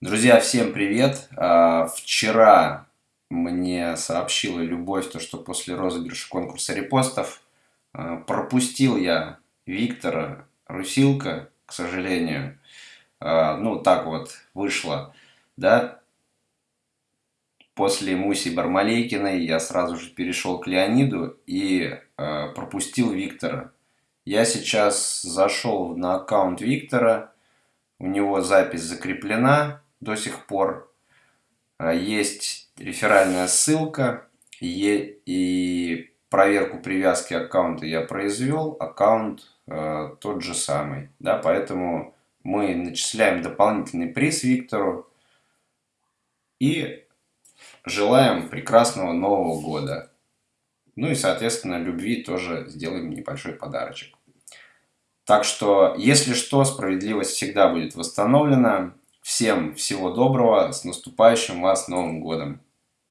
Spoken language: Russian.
Друзья, всем привет! А, вчера мне сообщила Любовь, то, что после розыгрыша конкурса репостов а, пропустил я Виктора Русилка, к сожалению. А, ну, так вот вышло, да. После Муси Бармалейкиной я сразу же перешел к Леониду и пропустил Виктора. Я сейчас зашел на аккаунт Виктора, у него запись закреплена, до сих пор. А, есть реферальная ссылка и проверку привязки аккаунта я произвел, аккаунт э, тот же самый. Да, поэтому мы начисляем дополнительный приз Виктору и желаем прекрасного Нового года. Ну и, соответственно, любви тоже сделаем небольшой подарочек. Так что, если что, справедливость всегда будет восстановлена. Всем всего доброго, с наступающим вас Новым Годом!